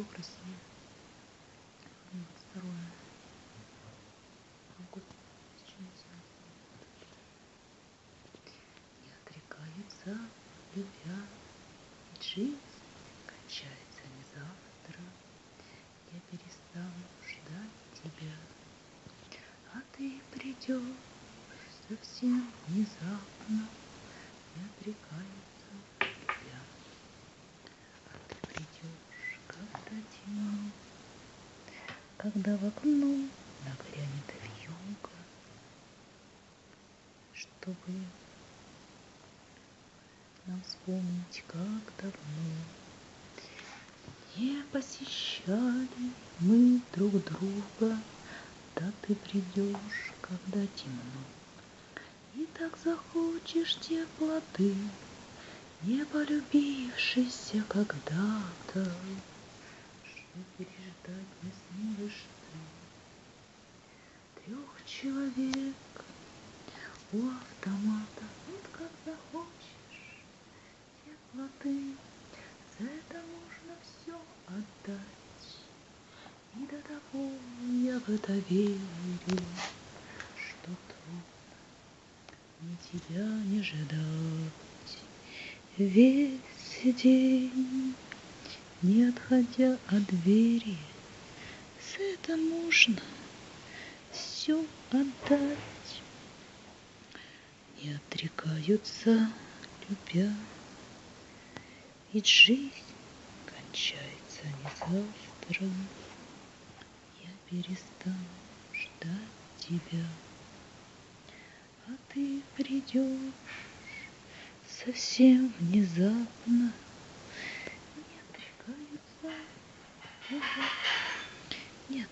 Бог Россия. 22 августа 2017 Не отрекаются, любя, ведь жизнь кончается не завтра. Я перестану ждать тебя, а ты придешь совсем внезапно. Не отрекаются, любя, а ты придешь, когда темно, когда в окно нагрянет вьюга, чтобы нам вспомнить, как давно не посещали мы друг друга, да ты придешь, когда темно. И так захочешь теплоты, не полюбившийся когда-то, что переждать не сможешь ты. Трех человек у автомата, вот как захочешь теплоты, за это можно все отдать. И до того я в это верю, что трудно мне тебя не ждать. Весь день, не отходя от двери, это можно все отдать. Не отрекаются, любя, ведь жизнь кончается не завтра. Я перестану ждать тебя, а ты придешь совсем внезапно. Не отрекаются, любя, не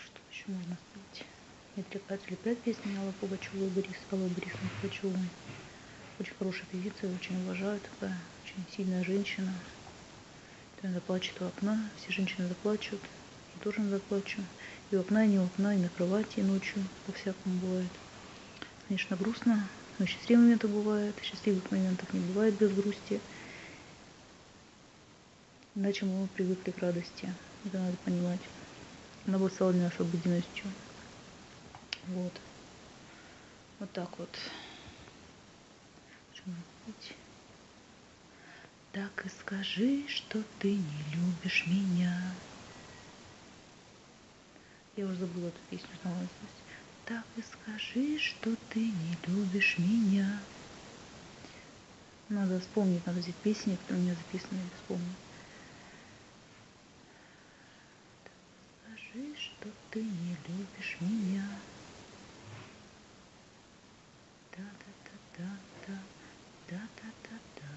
что еще можно сказать? Не отрекаются, любят песни Аллы Пугачевой и Борис, Аллы Борисовны Пугачевой. Очень хорошая певица, очень уважаю, такая очень сильная женщина. Она заплачет у окна, все женщины заплачут, я тоже заплачу. И у окна, и не у окна, и на кровати, и ночью, по-всякому бывает. Конечно, грустно, но счастливые моменты бывают, счастливых моментов не бывает без грусти. Иначе мы привыкли к радости, это надо понимать. Она была стала для нас обыденностью. Вот. Вот так вот. Что? Так и скажи, что ты не любишь меня. Я уже забыла эту песню, знала наизусть. Так и скажи, что ты не любишь меня. Надо вспомнить, надо взять песни, которые у меня записаны, я вспомню. Так скажи, что ты не любишь меня. Да-да-да-да-да, да-да-да-да. Да-да-да-да-да, да-да-да-да-да, да-да-да-да-да, да-да-да-да-да.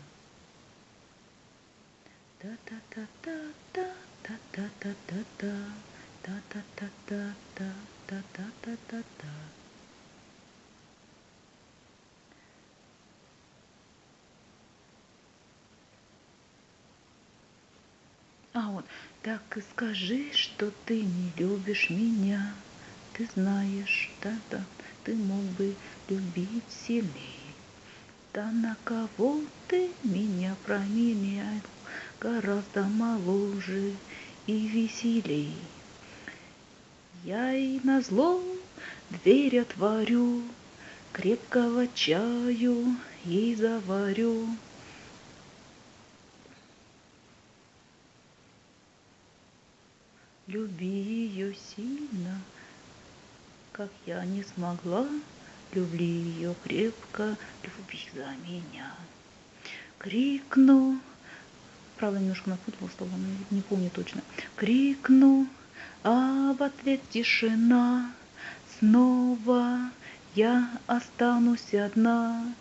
А вот, так и скажи, что ты не любишь меня. Ты знаешь, да-да, ты мог бы любить сильнее. Да на кого ты меня променял, гораздо моложе и веселей. Я и на зло дверь отворю, крепкого чаю ей заварю. Люби ее сильно, как я не смогла, Люби ее крепко, люби за меня. Крикну, правда, немножко напутала слова, но не помню точно. Крикну, а в ответ тишина. Снова я останусь одна.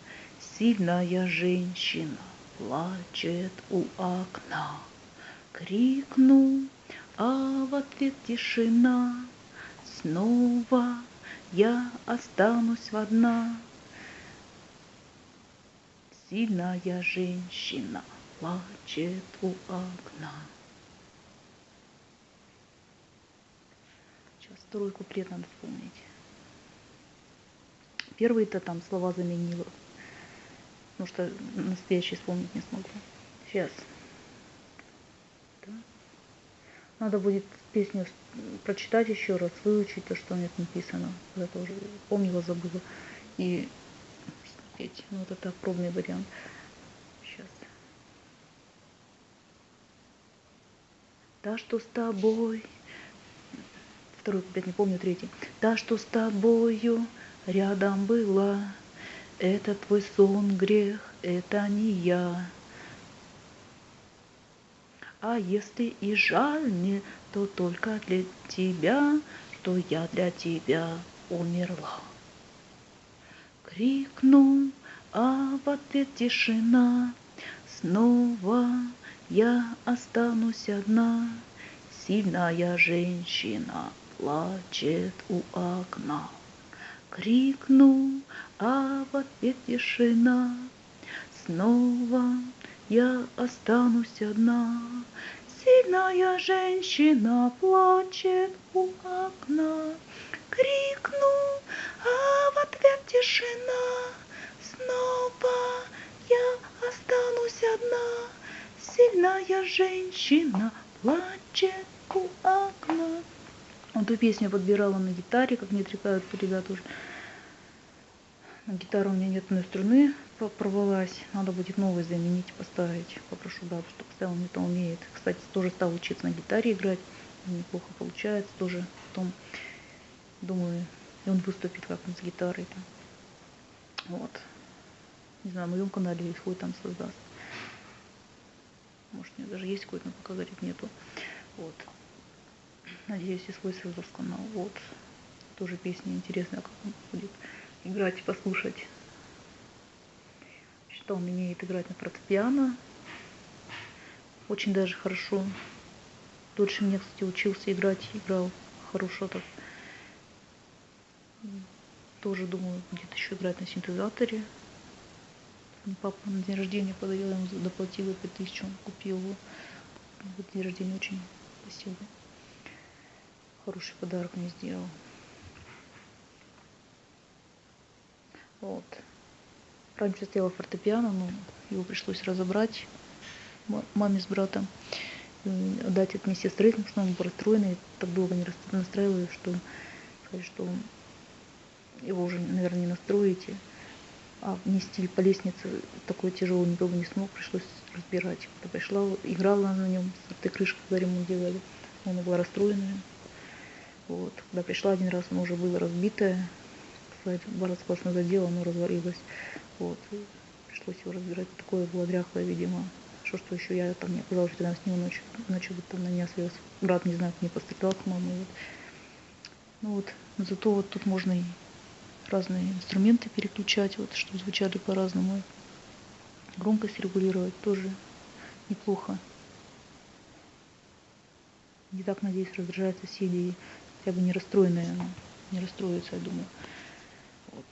Сильная женщина плачет у окна. Крикну, а в ответ тишина. Снова я останусь одна. Сильная женщина плачет у окна. Сейчас второй куплет надо вспомнить. Первый-то там слова заменила, потому что настоящий вспомнить не смогу. Сейчас. Да. Надо будет песню прочитать еще раз, выучить то, что нет написано. Я тоже помнила, забыла. И спеть. Ну, вот это пробный вариант. Сейчас. Та, что с тобой. Второй куплет, не помню, третий. Та, что с тобою рядом была. Это твой сон, грех, это не я. А если и жаль мне, то только для тебя, что я для тебя умерла. Крикнул, а в ответ тишина. Снова я останусь одна. Сильная женщина плачет у окна. Крикнул, а в ответ тишина. Снова я останусь одна. Сильная женщина плачет у окна. Крикнул, а в ответ тишина. Снова я останусь одна. Сильная женщина плачет у окна. Эту песню подбирала на гитаре, как мне отрекают ребята уже. На гитару у меня нет одной струны, порвалась. Надо будет новую заменить, поставить. Попрошу бабу, чтобы поставила, мне то умеет. Кстати, тоже стал учиться на гитаре играть. Неплохо получается тоже. Потом, думаю, и он выступит как-нибудь с гитарой. Там. Вот. Не знаю, на моем канале хоть там создаст. Может, у меня даже есть какой-то, но пока, говорит, нету. Вот. Надеюсь, и свой создаст канал. Вот. Тоже песня интересная, как он будет играть и послушать. Что умеет играть на фортепиано. Очень даже хорошо. Дольше меня, кстати, учился играть, играл хорошо так. Тоже, думаю, будет еще играть на синтезаторе. Папа на день рождения подарил, ему доплатила 5000, он купил его. Вот день рождения очень спасибо. Хороший подарок мне сделал. Вот. Раньше сделала фортепиано, но его пришлось разобрать маме с братом. Отдать это мне сестры, потому что он был расстроенный. Так долго не настраиваю, что что его уже, наверное, не настроите. А нести по лестнице такой тяжелый никого не смог, пришлось разбирать. Когда пришла, играла на нем, с этой крышкой, когда ремонт делали. Она была расстроенная. Вот. Когда пришла один раз, оно уже было разбитое, сказать, бороться классно задела, оно развалилось. Вот. И пришлось его разбирать. Такое было дряхлое, видимо. Что, что еще я там не оказалась рядом с ним ночью, ночью бы там на меня свез. Брат, не знаю, не пострадал с мамой. Вот. Ну вот, зато вот тут можно и разные инструменты переключать, вот, чтобы звучали по-разному. Громкость регулировать тоже неплохо. Не так, надеюсь, раздражает соседей, хотя бы не расстроенная, она не расстроится, я думаю. Вот.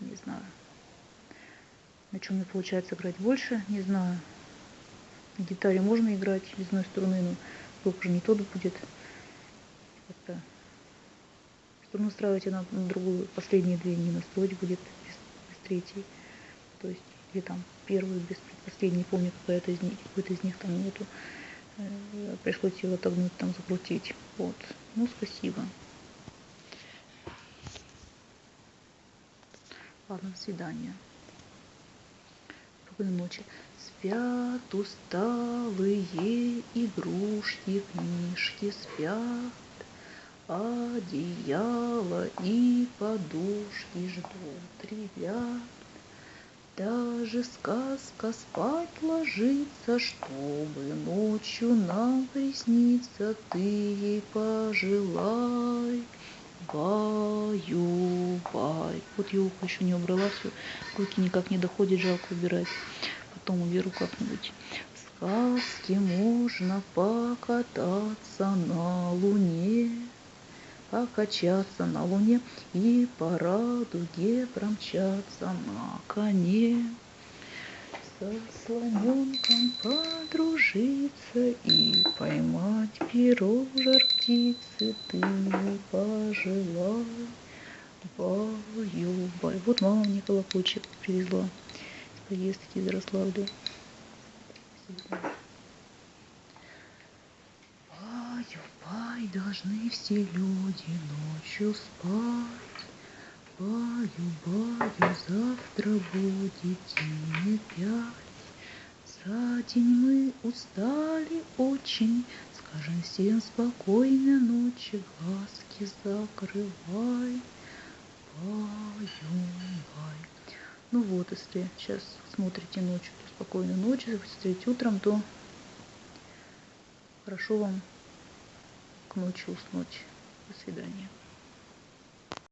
Не знаю. На чем мне получается играть больше, не знаю. На гитаре можно играть без одной струны, но звук уже не тот будет. Как-то устраивать она на другую, последние две не настроить будет без, без третьей. То есть, или там первую без предпоследней, не помню, какая-то из какой-то из них там нету. Э, пришлось его отогнуть, там закрутить. Вот. Ну, спасибо. Ладно, до свидания. Спокойной ночи. Спят усталые игрушки, книжки спят, Одеяло и подушки ждут ребят. Даже сказка спать ложится, чтобы ночью нам присниться, ты ей пожелай. Баю, бай. Вот я ухо еще не убрала, все. Руки никак не доходят, жалко убирать. Потом уберу как-нибудь. В сказке можно покататься на луне, покачаться на луне и по радуге промчаться на коне. Со слоненком подружиться и поймать перо жар птицы ты пожелай. Баю-бай. Вот мама мне колокольчик привезла из поездки из Ярославля. Баю-бай, должны все люди ночью спать. Баю-баю, завтра будет день пять. За день мы устали очень, Скажем всем спокойной ночи, глазки закрывай. Баю-бай. Ну вот, если сейчас смотрите ночью, то спокойной ночи, если смотрите утром, то хорошо вам ночи уснуть. До свидания.